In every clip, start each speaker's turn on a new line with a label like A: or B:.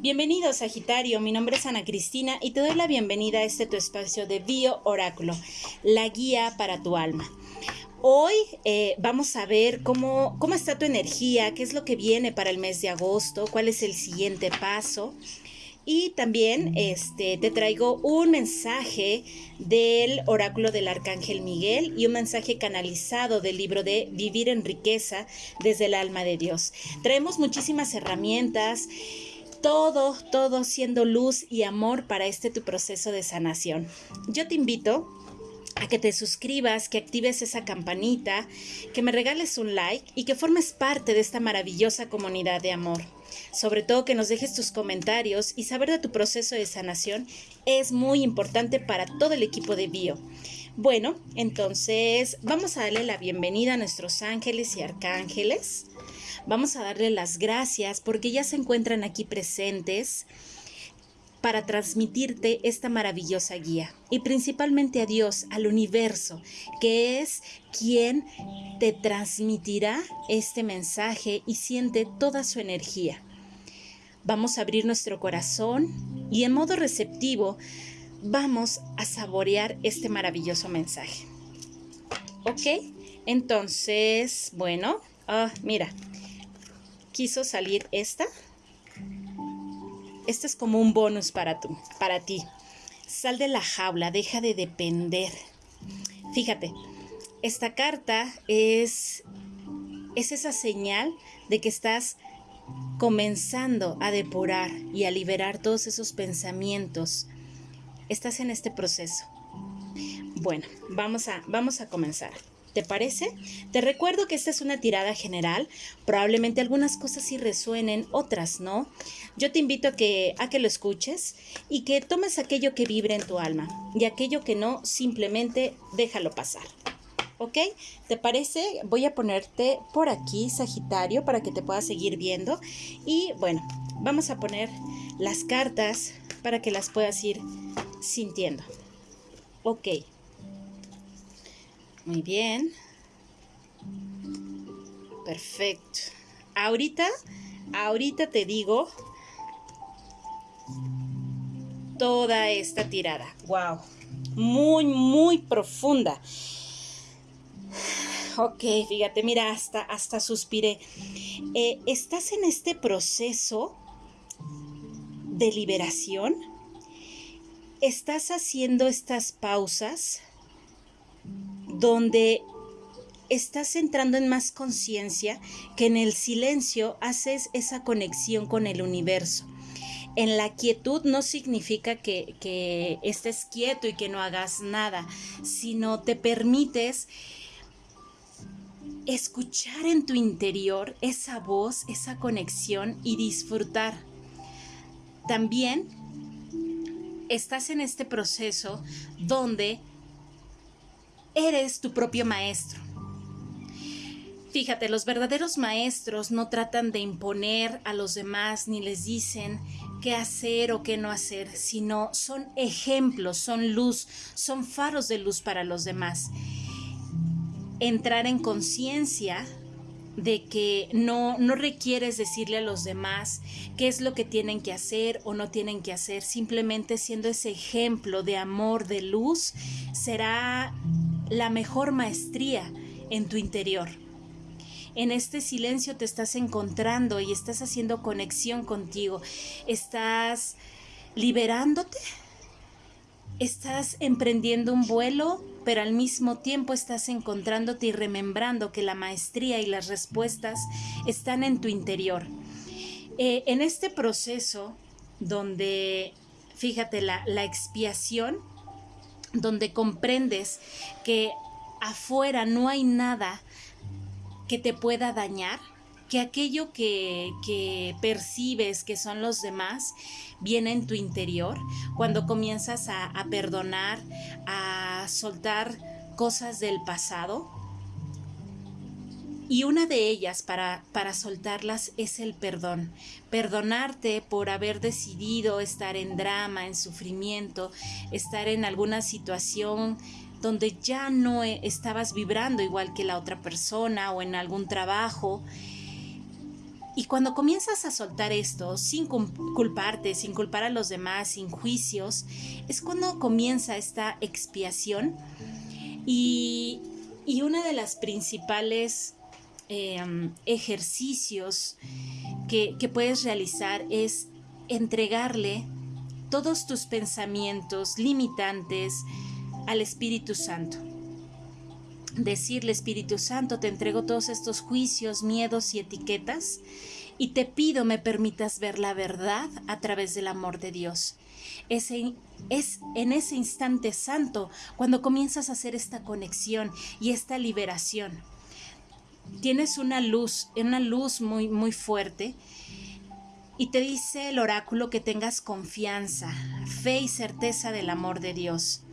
A: Bienvenido Sagitario, mi nombre es Ana Cristina y te doy la bienvenida a este tu espacio de Bio Oráculo, la guía para tu alma. Hoy eh, vamos a ver cómo, cómo está tu energía, qué es lo que viene para el mes de agosto, cuál es el siguiente paso. Y también este, te traigo un mensaje del oráculo del arcángel Miguel y un mensaje canalizado del libro de Vivir en riqueza desde el alma de Dios. Traemos muchísimas herramientas todo, todo siendo luz y amor para este tu proceso de sanación. Yo te invito a que te suscribas, que actives esa campanita, que me regales un like y que formes parte de esta maravillosa comunidad de amor. Sobre todo que nos dejes tus comentarios y saber de tu proceso de sanación es muy importante para todo el equipo de Bio. Bueno, entonces vamos a darle la bienvenida a nuestros ángeles y arcángeles. Vamos a darle las gracias porque ya se encuentran aquí presentes para transmitirte esta maravillosa guía y principalmente a Dios, al universo, que es quien te transmitirá este mensaje y siente toda su energía. Vamos a abrir nuestro corazón y en modo receptivo vamos a saborear este maravilloso mensaje. ¿Ok? Entonces, bueno, ah, mira, quiso salir esta este es como un bonus para, tú, para ti. Sal de la jaula, deja de depender. Fíjate, esta carta es, es esa señal de que estás comenzando a depurar y a liberar todos esos pensamientos. Estás en este proceso. Bueno, vamos a, vamos a comenzar. ¿Te parece? Te recuerdo que esta es una tirada general. Probablemente algunas cosas sí resuenen, otras no. Yo te invito a que, a que lo escuches y que tomes aquello que vibre en tu alma y aquello que no, simplemente déjalo pasar. ¿Ok? ¿Te parece? Voy a ponerte por aquí, Sagitario, para que te puedas seguir viendo. Y bueno, vamos a poner las cartas para que las puedas ir sintiendo. Ok. Muy bien. Perfecto. Ahorita, ahorita te digo toda esta tirada. Wow. Muy, muy profunda. Ok, fíjate, mira, hasta, hasta suspiré. Eh, ¿Estás en este proceso de liberación? ¿Estás haciendo estas pausas? donde estás entrando en más conciencia que en el silencio haces esa conexión con el universo. En la quietud no significa que, estés quieto y que no hagas nada, sino te permites escuchar en tu interior esa voz, esa conexión y disfrutar. También estás en este proceso donde eres tu propio maestro. Fíjate, los verdaderos maestros no tratan de imponer a los demás ni les dicen qué hacer o qué no hacer, sino son ejemplos, son luz, son faros de luz para los demás. Entrar en conciencia de que no, no requieres decirle a los demás qué es lo que tienen que hacer o no tienen que hacer, simplemente siendo ese ejemplo de amor, de luz, será la mejor maestría en tu interior. En este silencio te estás encontrando y estás haciendo conexión contigo. Estás liberándote. Estás emprendiendo un vuelo, pero al mismo tiempo estás encontrándote y remembrando que la maestría y las respuestas están en tu interior. Eh, en este proceso donde, fíjate, la, la expiación donde comprendes que afuera no hay nada que te pueda dañar, que aquello que, que, percibes que son los demás viene en tu interior, cuando comienzas a, a perdonar, a soltar cosas del pasado, y una de ellas para, para soltarlas es el perdón. Perdonarte por haber decidido estar en drama, en sufrimiento, estar en alguna situación donde ya no e, estabas vibrando igual que la otra persona o en algún trabajo. Y cuando comienzas a soltar esto, sin culparte, sin culpar a los demás, sin juicios, es cuando comienza esta expiación. Y, y una de las principales em, ejercicios que, que puedes realizar es entregarle todos tus pensamientos limitantes al Espíritu Santo decirle Espíritu Santo, te entrego todos estos juicios, miedos y etiquetas y te pido me permitas ver la verdad a través del amor de Dios. Es en ese instante santo cuando comienzas a hacer esta conexión y esta liberación. Tienes una luz, una luz muy, muy fuerte y te dice el oráculo que tengas confianza, fe y certeza del amor de Dios.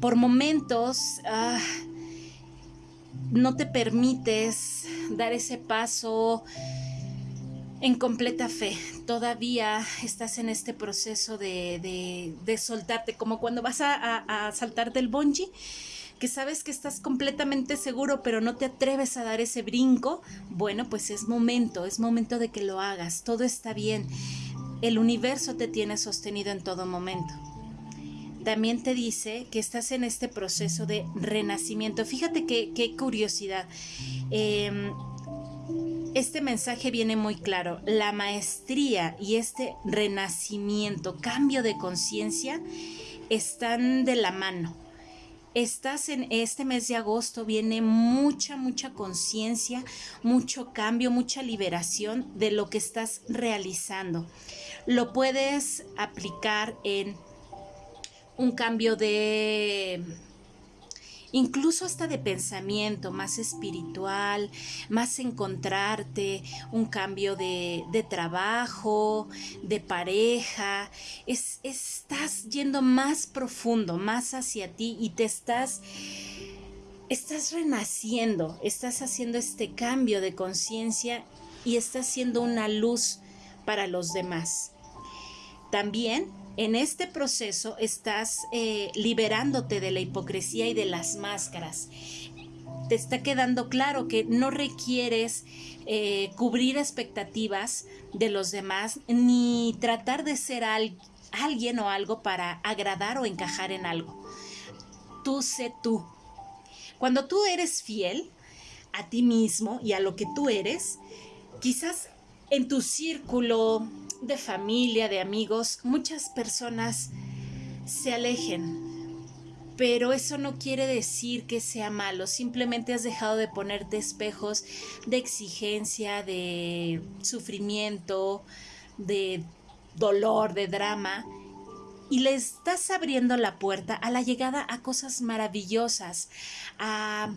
A: Por momentos, ah, no te permites dar ese paso en completa fe. Todavía estás en este proceso de, soltarte, como cuando vas a, saltar del bungee, que sabes que estás completamente seguro, pero no te atreves a dar ese brinco. Bueno, pues es momento, es momento de que lo hagas. Todo está bien. El universo te tiene sostenido en todo momento también te dice que estás en este proceso de renacimiento. Fíjate qué, curiosidad. Em, este mensaje viene muy claro. La maestría y este renacimiento, cambio de conciencia, están de la mano. Estás en este mes de agosto, viene mucha, mucha conciencia, mucho cambio, mucha liberación de lo que estás realizando. Lo puedes aplicar en un cambio de incluso hasta de pensamiento más espiritual, más encontrarte, un cambio de, trabajo, de pareja, es, estás yendo más profundo, más hacia ti y te estás, estás renaciendo, estás haciendo este cambio de conciencia y estás siendo una luz para los demás. También en este proceso estás eh, liberándote de la hipocresía y de las máscaras. Te está quedando claro que no requieres eh, cubrir expectativas de los demás ni tratar de ser alguien o algo para agradar o encajar en algo. Tú sé tú. Cuando tú eres fiel a ti mismo y a lo que tú eres, quizás en tu círculo de familia, de amigos, muchas personas se alejen. Pero eso no quiere decir que sea malo, simplemente has dejado de ponerte espejos de exigencia, de sufrimiento, de dolor, de drama, y le estás abriendo la puerta a la llegada a cosas maravillosas, a,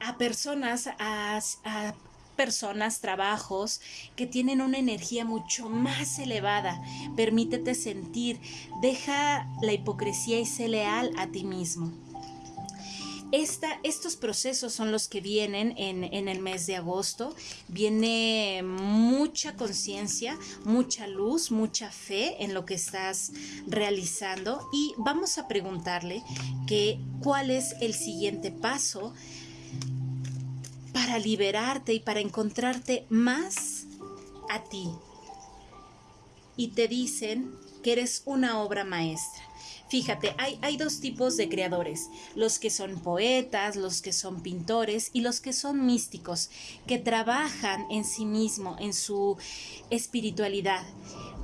A: a personas, a, a personas, trabajos que tienen una energía mucho más elevada. Permítete sentir, deja la hipocresía y sé leal a ti mismo. Esta, estos procesos son los que vienen en, en el mes de agosto. Viene mucha conciencia, mucha luz, mucha fe en lo que estás realizando y vamos a preguntarle que cuál es el siguiente paso para liberarte y para encontrarte más a ti. Y te dicen que eres una obra maestra. Fíjate, hay, hay, dos tipos de creadores, los que son poetas, los que son pintores y los que son místicos, que trabajan en sí mismo, en su espiritualidad.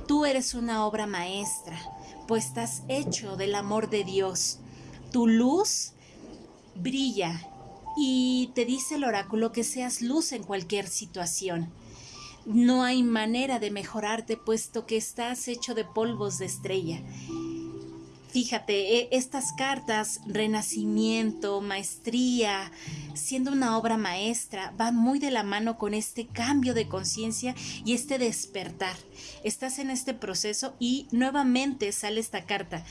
A: Tú eres una obra maestra, pues estás hecho del amor de Dios. Tu luz brilla y te dice el oráculo que seas luz en cualquier situación. No hay manera de mejorarte puesto que estás hecho de polvos de estrella. Fíjate, e, estas cartas, renacimiento, maestría, siendo una obra maestra, van muy de la mano con este cambio de conciencia y este despertar. Estás en este proceso y nuevamente sale esta carta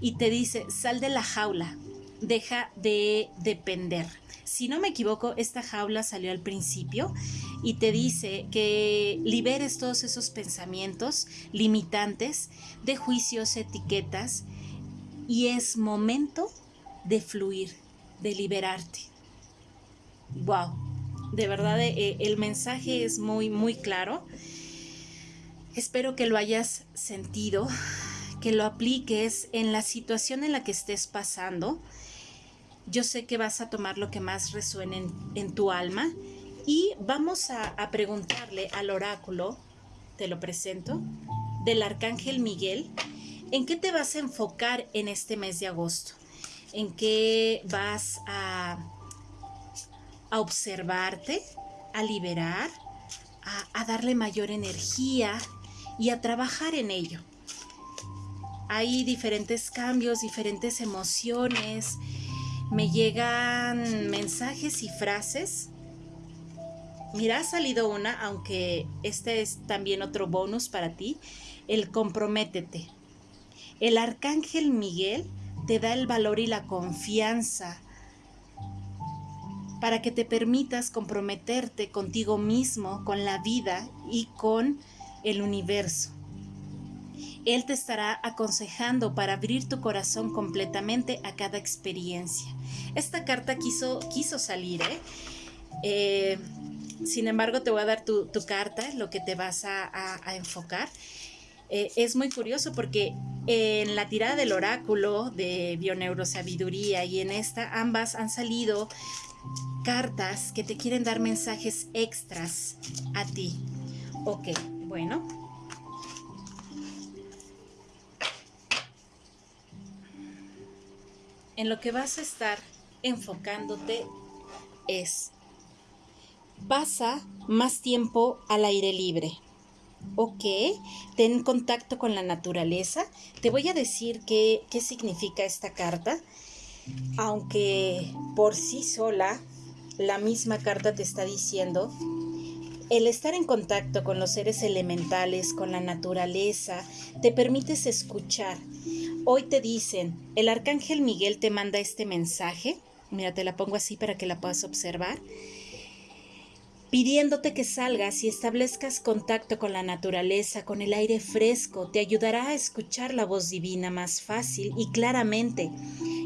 A: y te dice, sal de la jaula, deja de depender si no me equivoco, esta jaula salió al principio y te dice que liberes todos esos pensamientos limitantes de juicios, etiquetas y es momento de fluir, de liberarte. Wow. De verdad, eh, el mensaje es muy, muy claro. Espero que lo hayas sentido, que lo apliques en la situación en la que estés pasando. Yo sé que vas a tomar lo que más resuene en, tu alma y vamos a, preguntarle al oráculo, te lo presento, del arcángel Miguel, ¿en qué te vas a enfocar en este mes de agosto? ¿En qué vas a, a observarte, a liberar, a darle mayor energía y a trabajar en ello? Hay diferentes cambios, diferentes emociones, me llegan mensajes y frases. Mira, ha salido una, aunque este es también otro bonus para ti, el comprométete. El arcángel Miguel te da el valor y la confianza para que te permitas comprometerte contigo mismo, con la vida y con el universo. Él te estará aconsejando para abrir tu corazón completamente a cada experiencia. Esta carta quiso, quiso salir, ¿eh? ¿eh? sin embargo, te voy a dar tu, carta, lo que te vas a, enfocar. Eh, es muy curioso porque en la tirada del oráculo de Bioneurosabiduría y en esta ambas han salido cartas que te quieren dar mensajes extras a ti. Ok, bueno. En lo que vas a estar enfocándote es, pasa más tiempo al aire libre. Ok, ten contacto con la naturaleza. Te voy a decir qué, qué significa esta carta, aunque por sí sola la misma carta te está diciendo el estar en contacto con los seres elementales, con la naturaleza, te permites escuchar. Hoy te dicen, el arcángel Miguel te manda este mensaje Mira, te la pongo así para que la puedas observar. Pidiéndote que salgas y establezcas contacto con la naturaleza, con el aire fresco, te ayudará a escuchar la voz divina más fácil y claramente,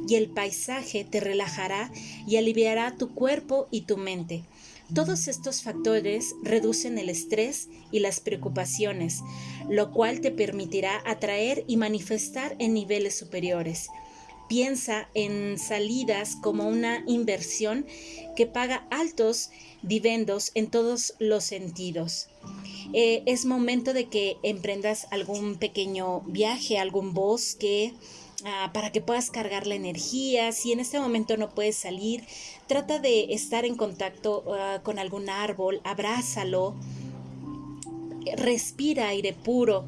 A: y el paisaje te relajará y aliviará tu cuerpo y tu mente. Todos estos factores reducen el estrés y las preocupaciones, lo cual te permitirá atraer y manifestar en niveles superiores. Piensa en salidas como una inversión que paga altos dividendos en todos los sentidos. Eh, es momento de que emprendas algún pequeño viaje, algún bosque, ah, para que puedas cargar la energía. Si en este momento no puedes salir, trata de estar en contacto ah, con algún árbol, abrázalo, respira aire puro.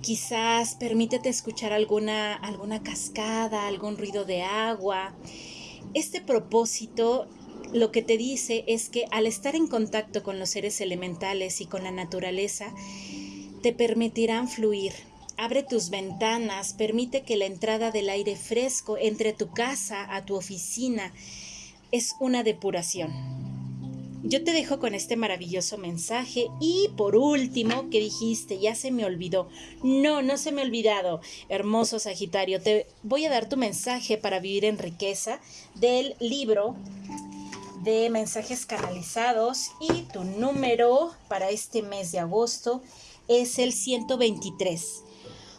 A: Quizás permítete escuchar alguna, alguna cascada, algún ruido de agua. Este propósito lo que te dice es que al estar en contacto con los seres elementales y con la naturaleza, te permitirán fluir. Abre tus ventanas, permite que la entrada del aire fresco entre tu casa a tu oficina es una depuración. Yo te dejo con este maravilloso mensaje y por último, ¿qué dijiste? Ya se me olvidó. No, no se me ha olvidado. Hermoso Sagitario, te voy a dar tu mensaje para vivir en riqueza del libro de mensajes canalizados y tu número para este mes de agosto es el 123.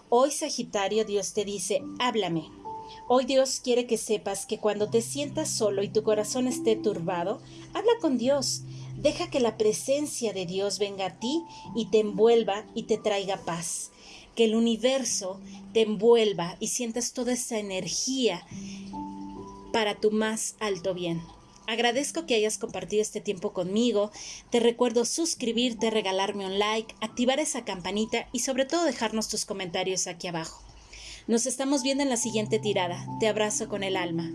A: Hoy Sagitario Dios te dice, háblame. Hoy Dios quiere que sepas que cuando te sientas solo y tu corazón esté turbado, habla con Dios. Deja que la presencia de Dios venga a ti y te envuelva y te traiga paz. Que el universo te envuelva y sientas toda esa energía para tu más alto bien. Agradezco que hayas compartido este tiempo conmigo. Te recuerdo suscribirte, regalarme un like, activar esa campanita y sobre todo dejarnos tus comentarios aquí abajo. Nos estamos viendo en la siguiente tirada. Te abrazo con el alma.